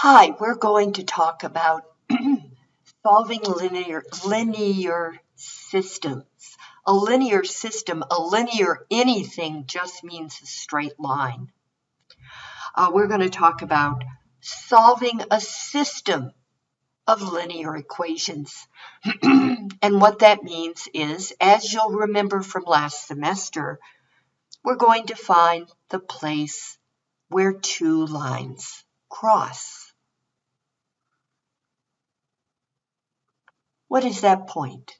Hi, we're going to talk about solving linear, linear systems. A linear system, a linear anything just means a straight line. Uh, we're going to talk about solving a system of linear equations. and what that means is, as you'll remember from last semester, we're going to find the place where two lines cross. What is that point?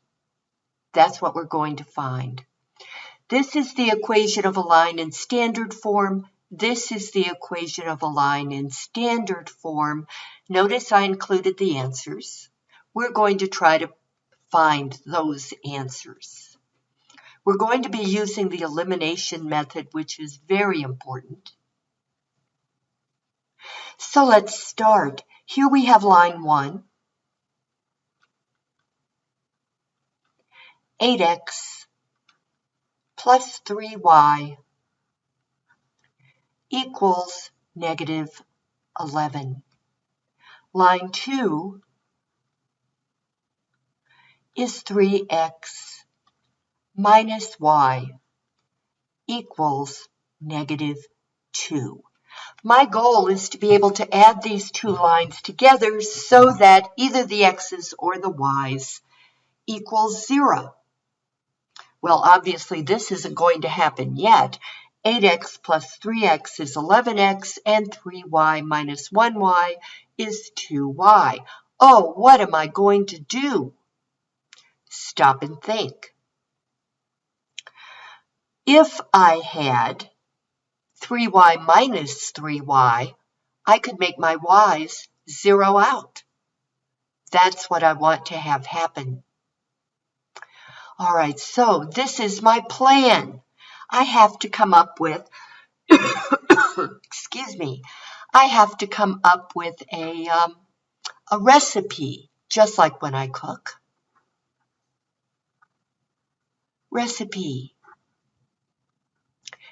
That's what we're going to find. This is the equation of a line in standard form. This is the equation of a line in standard form. Notice I included the answers. We're going to try to find those answers. We're going to be using the elimination method, which is very important. So let's start. Here we have line 1. 8x plus 3y equals negative 11. Line 2 is 3x minus y equals negative 2. My goal is to be able to add these two lines together so that either the x's or the y's equals 0. Well, obviously this isn't going to happen yet. 8x plus 3x is 11x, and 3y minus 1y is 2y. Oh, what am I going to do? Stop and think. If I had 3y minus 3y, I could make my y's zero out. That's what I want to have happen. All right, so this is my plan. I have to come up with, excuse me, I have to come up with a, um, a recipe, just like when I cook. Recipe.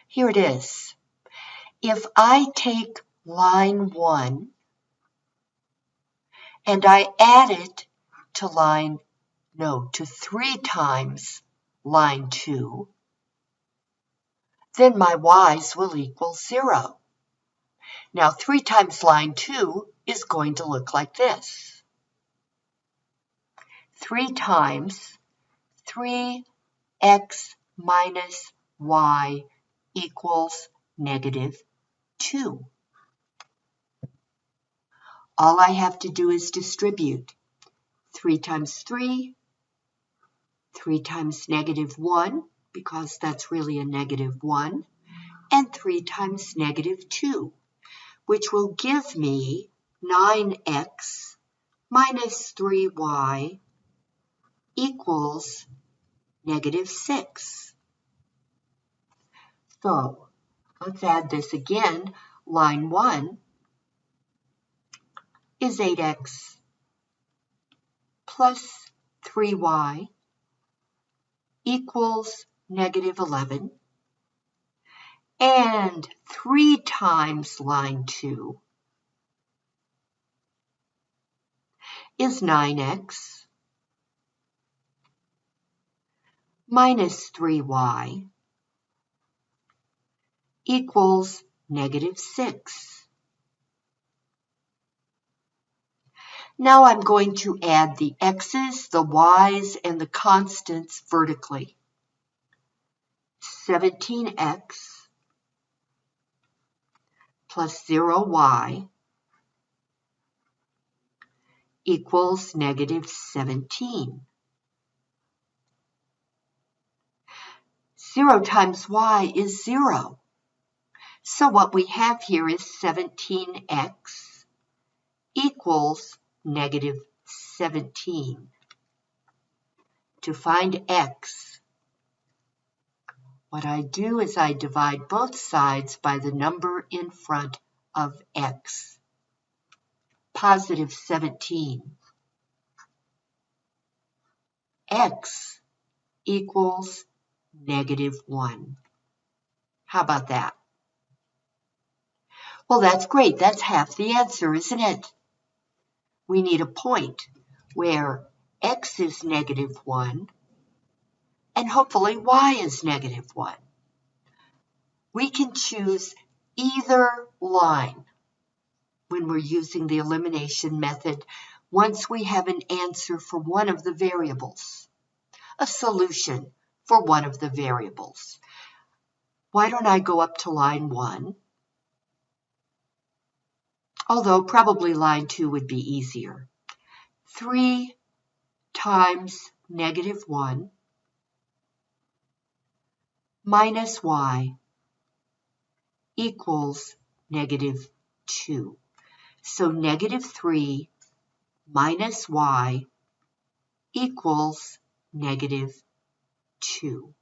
Here it is. If I take line 1 and I add it to line no, to 3 times line 2, then my y's will equal 0. Now 3 times line 2 is going to look like this. 3 times 3x minus y equals negative 2. All I have to do is distribute. 3 times 3 3 times negative 1, because that's really a negative 1, and 3 times negative 2, which will give me 9x minus 3y equals negative 6. So let's add this again. Line 1 is 8x plus 3y equals negative 11. And 3 times line 2 is 9x minus 3y equals negative 6. Now I'm going to add the x's, the y's, and the constants vertically. 17x plus 0y equals negative 17. 0 times y is 0. So what we have here is 17x equals negative 17. To find x, what I do is I divide both sides by the number in front of x. Positive 17. x equals negative 1. How about that? Well, that's great. That's half the answer, isn't it? We need a point where x is negative 1 and hopefully y is negative 1. We can choose either line when we're using the elimination method once we have an answer for one of the variables, a solution for one of the variables. Why don't I go up to line 1? Although probably line 2 would be easier. 3 times negative 1 minus y equals negative 2. So negative 3 minus y equals negative 2.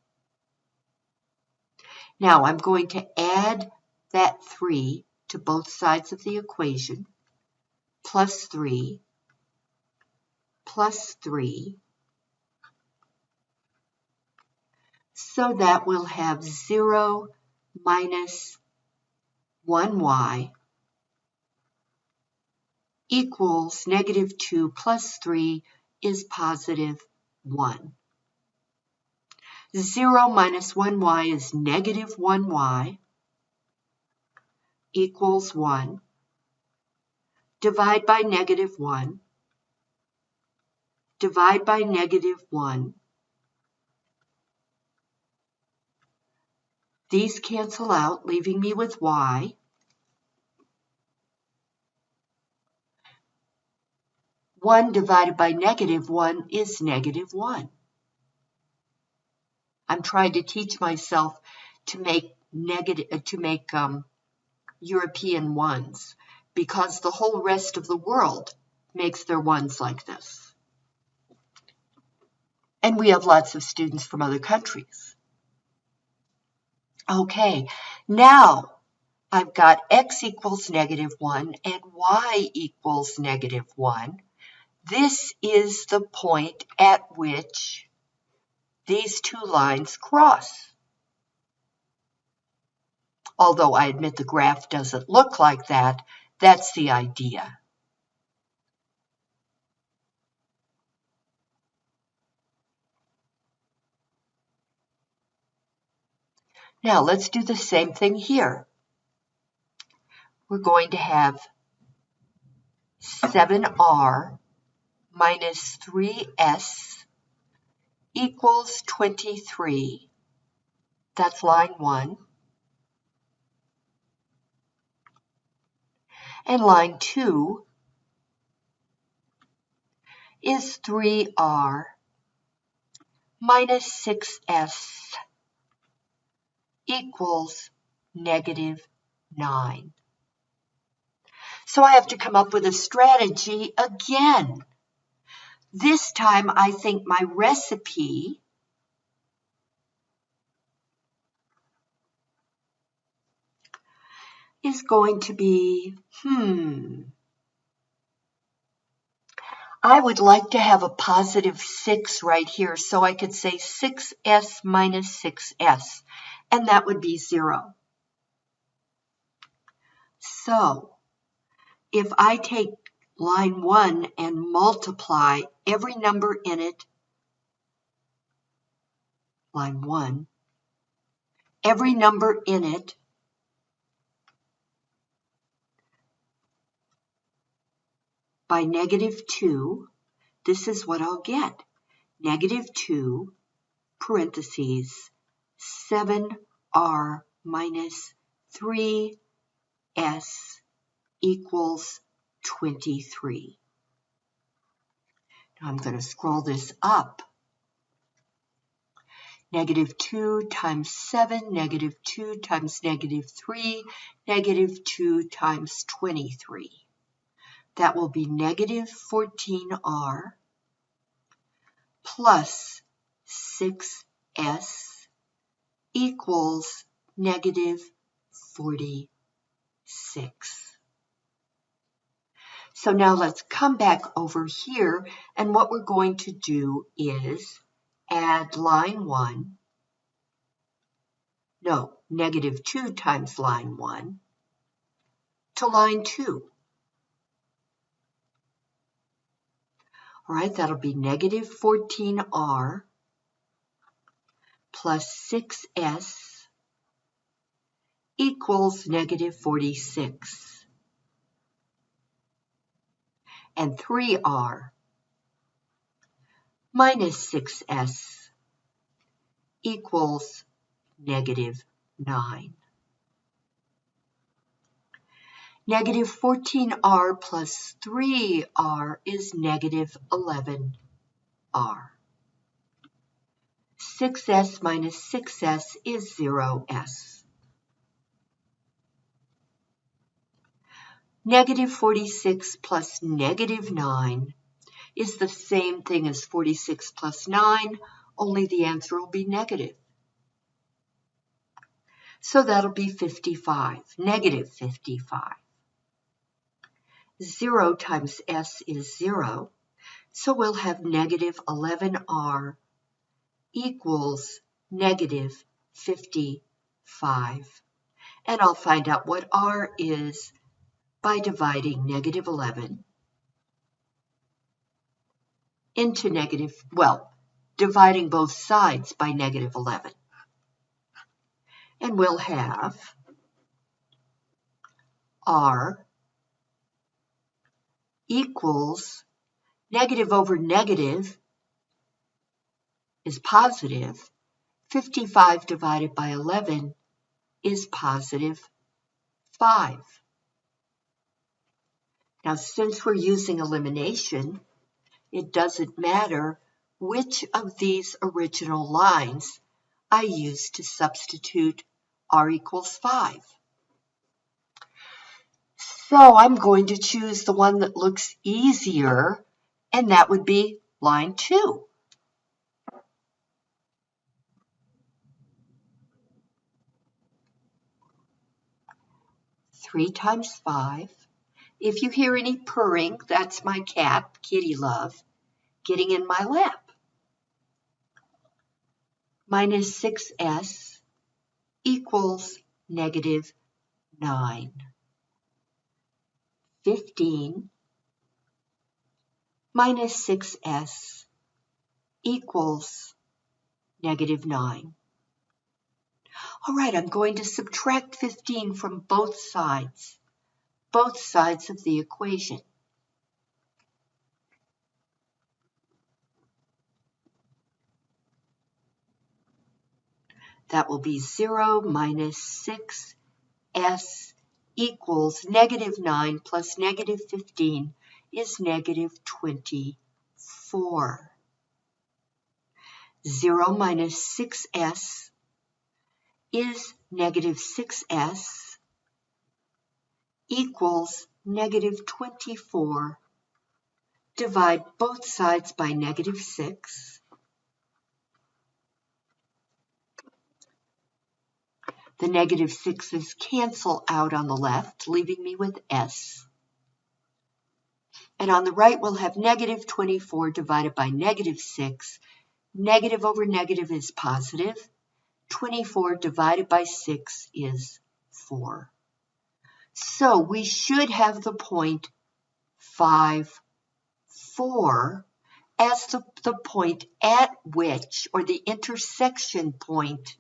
Now I'm going to add that 3 to both sides of the equation, plus 3, plus 3, so that we'll have 0 minus 1y equals negative 2 plus 3 is positive 1. 0 minus 1y is negative 1y equals 1. Divide by negative 1. Divide by negative 1. These cancel out, leaving me with y. 1 divided by negative 1 is negative 1. I'm trying to teach myself to make negative to make um, European ones because the whole rest of the world makes their ones like this. And we have lots of students from other countries. Okay, now I've got x equals negative 1 and y equals negative 1. This is the point at which these two lines cross. Although I admit the graph doesn't look like that, that's the idea. Now let's do the same thing here. We're going to have 7r minus 3s equals 23. That's line 1. And line 2 is 3r minus 6s equals negative 9. So I have to come up with a strategy again. This time I think my recipe is going to be, hmm, I would like to have a positive 6 right here, so I could say 6s minus 6s, and that would be 0. So, if I take line 1 and multiply every number in it, line 1, every number in it by negative 2, this is what I'll get. Negative 2, parentheses, 7r minus 3s equals 23. Now I'm going to scroll this up. Negative 2 times 7, negative 2 times negative 3, negative 2 times 23. That will be negative 14r plus 6s equals negative 46. So now let's come back over here and what we're going to do is add line 1, no, negative 2 times line 1 to line 2. All right, that'll be negative 14r plus 6s equals negative 46. And 3r minus 6s equals negative 9. Negative 14r plus 3r is negative 11r. 6s minus 6s is 0s. Negative 46 plus negative 9 is the same thing as 46 plus 9, only the answer will be negative. So that'll be 55, negative 55. 0 times s is 0, so we'll have negative 11r equals negative 55. And I'll find out what r is by dividing negative 11 into negative, well, dividing both sides by negative 11. And we'll have r equals negative over negative is positive. 55 divided by 11 is positive 5. Now, since we're using elimination, it doesn't matter which of these original lines I use to substitute r equals 5. So I'm going to choose the one that looks easier, and that would be line 2. Three times five. If you hear any purring, that's my cat, Kitty Love, getting in my lap. Minus 6s equals negative 9. 15 minus 6s equals negative 9. All right, I'm going to subtract 15 from both sides, both sides of the equation. That will be 0 minus 6s equals negative 9 plus negative 15 is negative 24. 0 minus 6s is negative 6s equals negative 24. Divide both sides by negative 6. The negative 6's cancel out on the left, leaving me with s. And on the right, we'll have negative 24 divided by negative 6. Negative over negative is positive. 24 divided by 6 is 4. So we should have the point 5, 4 as the, the point at which, or the intersection point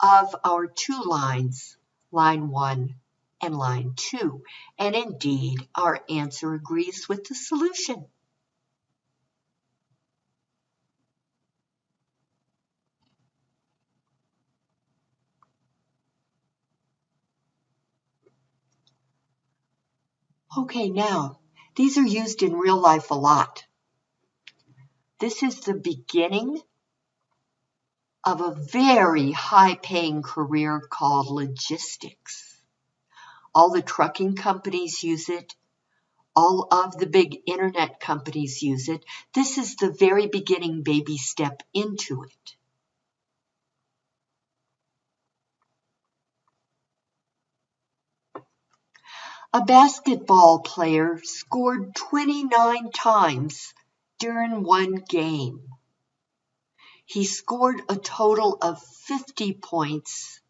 of our two lines, line 1 and line 2. And indeed, our answer agrees with the solution. Okay, now, these are used in real life a lot. This is the beginning of a very high paying career called logistics. All the trucking companies use it. All of the big internet companies use it. This is the very beginning baby step into it. A basketball player scored 29 times during one game. He scored a total of 50 points,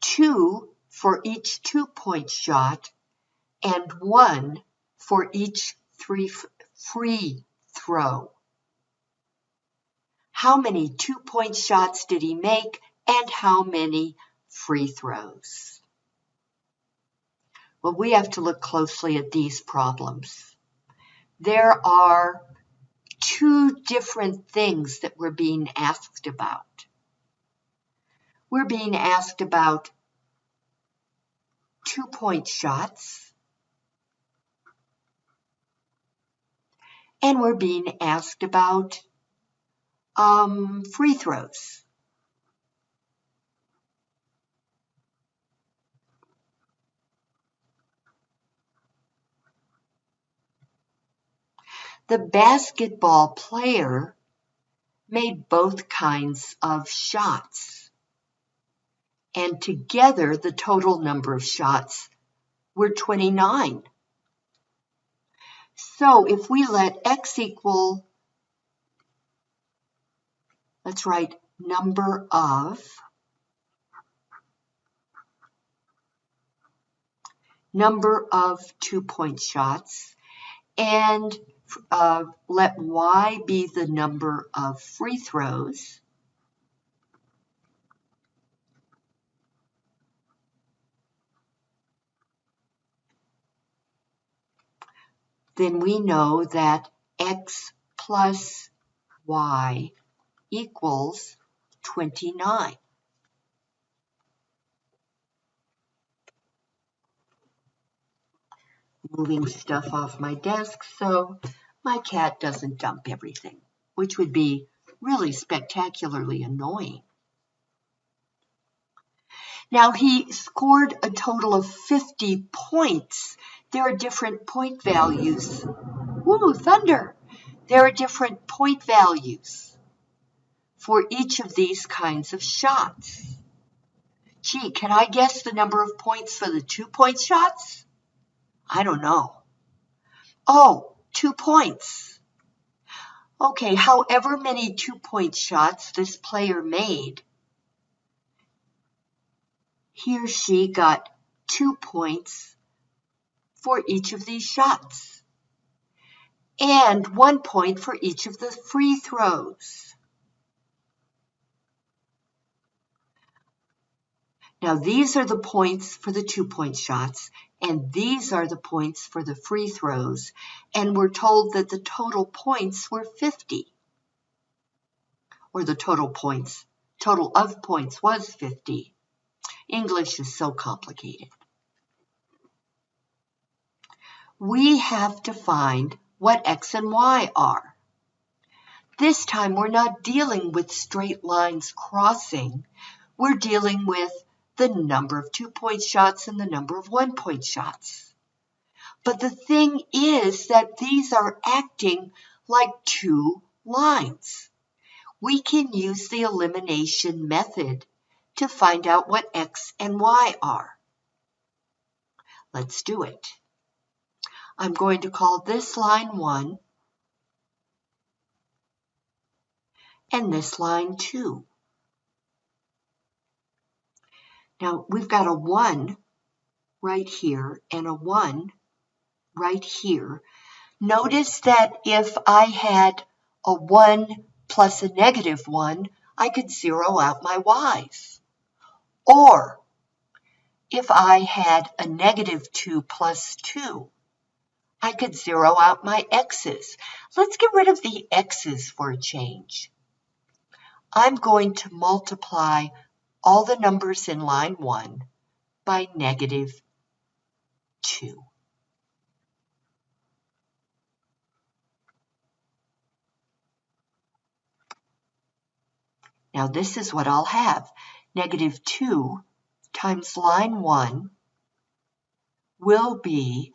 two for each two point shot, and one for each three free throw? How many two-point shots did he make and how many free throws? Well, we have to look closely at these problems. There are two different things that we're being asked about. We're being asked about two-point shots and we're being asked about um, free throws. The basketball player made both kinds of shots. And together, the total number of shots were 29. So if we let x equal, let's write number of, number of two-point shots, and uh, let y be the number of free throws. Then we know that x plus y equals 29. moving stuff off my desk so my cat doesn't dump everything, which would be really spectacularly annoying. Now he scored a total of 50 points. There are different point values. Woo, thunder! There are different point values for each of these kinds of shots. Gee, can I guess the number of points for the two-point shots? I don't know. Oh, two points. Okay, however many two-point shots this player made, he or she got two points for each of these shots and one point for each of the free throws. Now these are the points for the two-point shots and these are the points for the free throws, and we're told that the total points were 50. Or the total points, total of points was 50. English is so complicated. We have to find what x and y are. This time we're not dealing with straight lines crossing. We're dealing with the number of two-point shots and the number of one-point shots. But the thing is that these are acting like two lines. We can use the elimination method to find out what x and y are. Let's do it. I'm going to call this line 1 and this line 2. Now we've got a 1 right here and a 1 right here. Notice that if I had a 1 plus a negative 1, I could zero out my y's. Or if I had a negative 2 plus 2, I could zero out my x's. Let's get rid of the x's for a change. I'm going to multiply all the numbers in line 1 by negative 2. Now this is what I'll have. Negative 2 times line 1 will be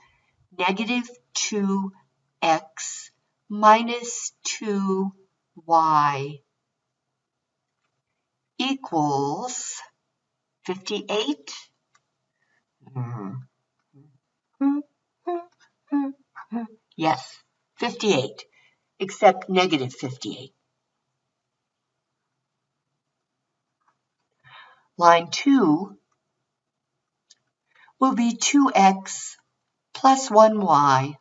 negative 2x minus 2y equals 58. Yes, 58, except negative 58. Line 2 will be 2x plus 1y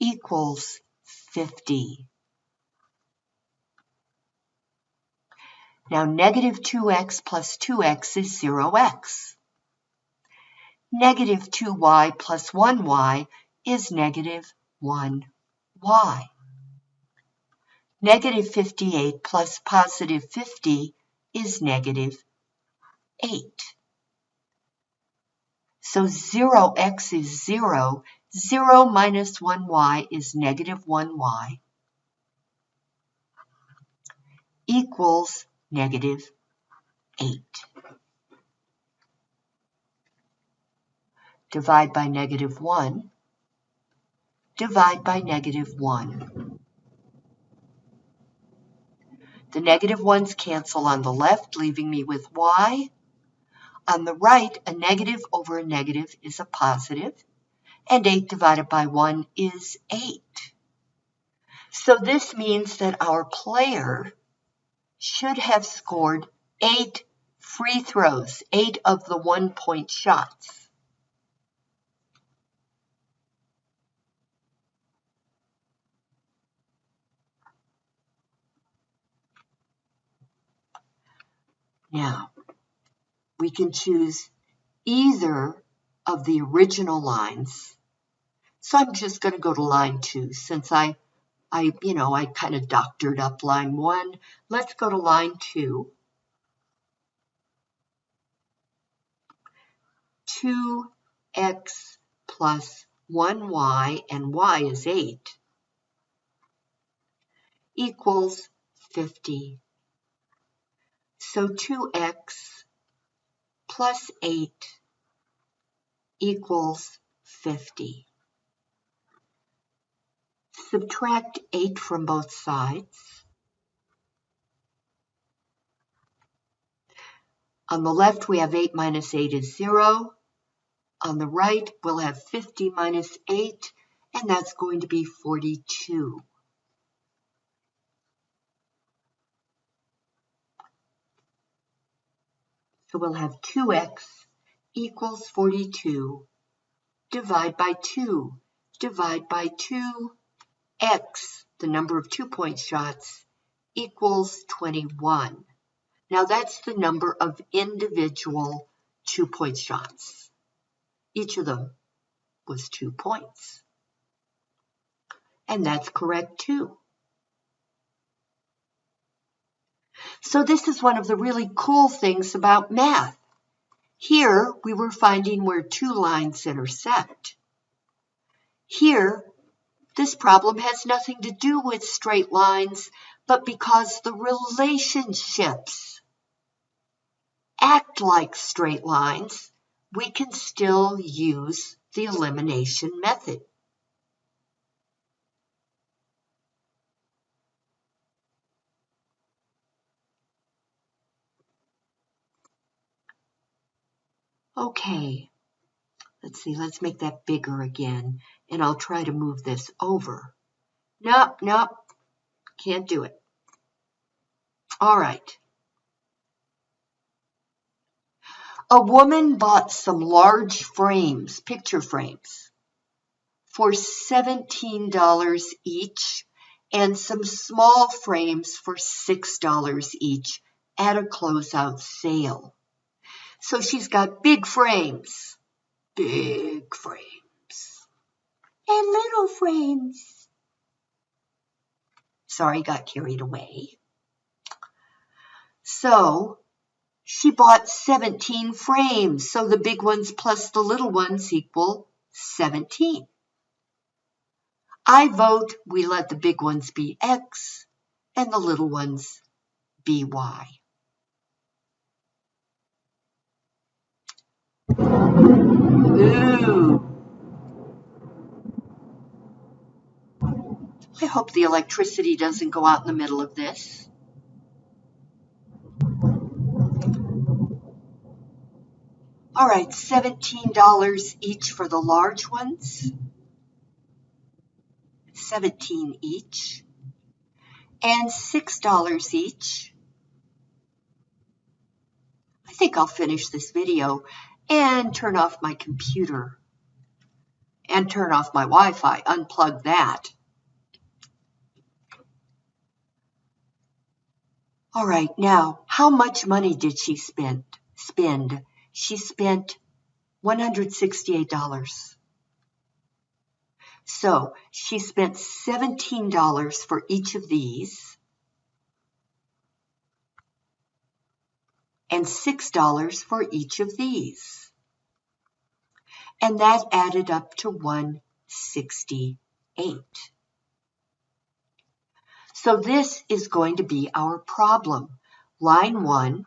equals 50. Now negative 2x plus 2x is 0x. Negative 2y plus 1y is negative 1y. Negative 58 plus positive 50 is negative 8. So 0x is 0. 0 minus 1y is negative 1y equals negative 8. Divide by negative 1. Divide by negative 1. The negative 1's cancel on the left, leaving me with y. On the right, a negative over a negative is a positive, and 8 divided by 1 is 8. So this means that our player should have scored 8 free throws, 8 of the one-point shots. Now, we can choose either of the original lines. So I'm just going to go to line two since I, I, you know, I kind of doctored up line one. Let's go to line two. 2x plus 1y, and y is 8, equals 50. So 2x plus 8 equals 50. Subtract 8 from both sides. On the left, we have 8 minus 8 is 0. On the right, we'll have 50 minus 8, and that's going to be 42. So we'll have 2x equals 42. Divide by 2. Divide by 2. X, the number of two-point shots, equals 21. Now that's the number of individual two-point shots. Each of them was two points. And that's correct too. So this is one of the really cool things about math. Here, we were finding where two lines intersect. Here, this problem has nothing to do with straight lines, but because the relationships act like straight lines, we can still use the elimination method. Okay, let's see, let's make that bigger again, and I'll try to move this over. Nope, nope, can't do it. All right. A woman bought some large frames, picture frames, for $17 each and some small frames for $6 each at a closeout sale. So she's got big frames, big frames, and little frames. Sorry, got carried away. So she bought 17 frames. So the big ones plus the little ones equal 17. I vote we let the big ones be X and the little ones be Y. Ooh. I hope the electricity doesn't go out in the middle of this. All right, $17 each for the large ones. 17 each. And $6 each. I think I'll finish this video and turn off my computer. and turn off my Wi-Fi, unplug that. All right, now, how much money did she spend? Spend. She spent $168. So she spent $17 for each of these and $6 for each of these. And that added up to 168. So this is going to be our problem. Line 1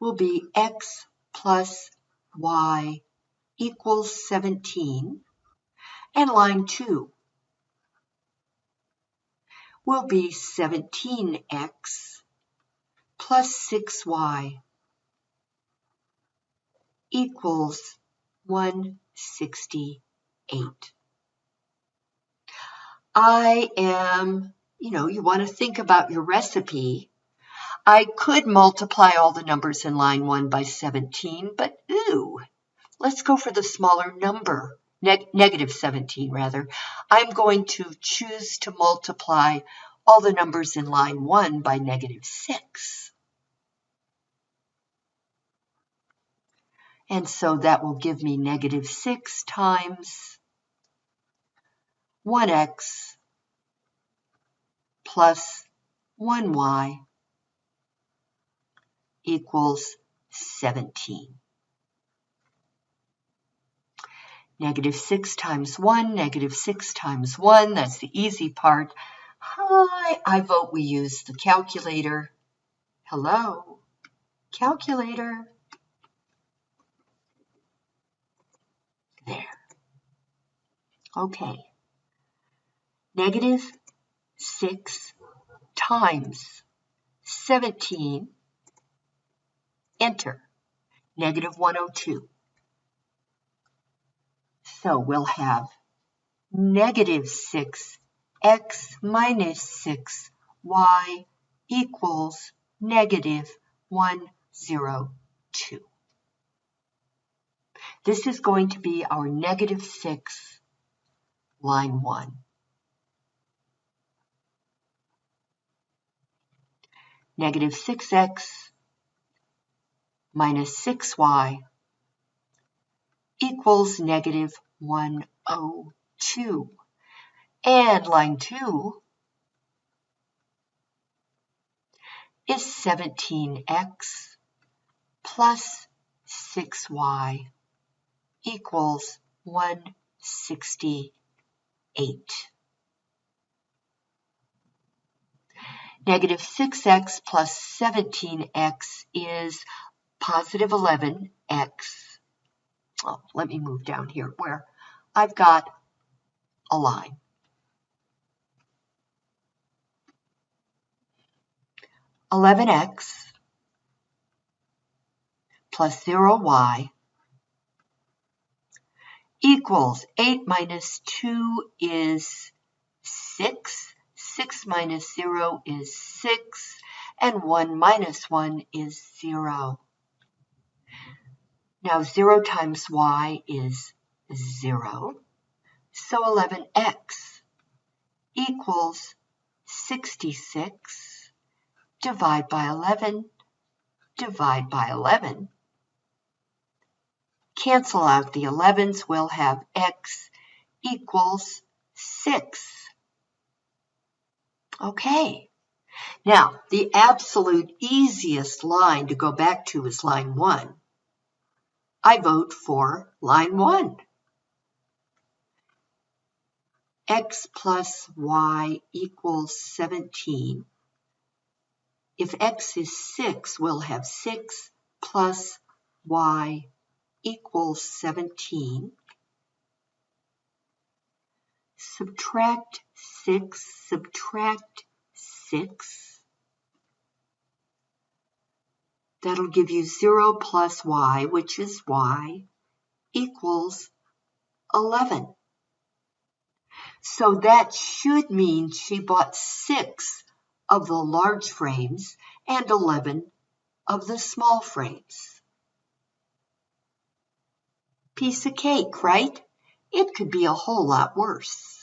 will be x plus y equals 17. And line 2 will be 17x plus 6y equals 168. I am, you know, you want to think about your recipe. I could multiply all the numbers in line 1 by 17, but ooh, let's go for the smaller number, neg negative 17 rather. I'm going to choose to multiply all the numbers in line 1 by negative 6. And so that will give me negative 6 times 1x plus 1y equals 17. Negative 6 times 1, negative 6 times 1, that's the easy part. Hi, I vote we use the calculator. Hello, calculator. There. Okay negative 6 times 17, enter, negative 102. So we'll have negative 6 x minus 6 y equals negative 102. This is going to be our negative 6 line 1. negative 6x minus 6y equals negative 102. And line 2 is 17x plus 6y equals 168. Negative 6x plus 17x is positive 11x. Oh, let me move down here where I've got a line. Eleven x plus zero y equals eight minus two is six 6 minus 0 is 6, and 1 minus 1 is 0. Now 0 times y is 0, so 11x equals 66. Divide by 11, divide by 11. Cancel out the 11s, we'll have x equals 6. Okay. Now, the absolute easiest line to go back to is line 1. I vote for line 1. x plus y equals 17. If x is 6, we'll have 6 plus y equals 17 subtract 6, subtract 6. That'll give you 0 plus y, which is y, equals 11. So that should mean she bought 6 of the large frames and 11 of the small frames. Piece of cake, right? It could be a whole lot worse.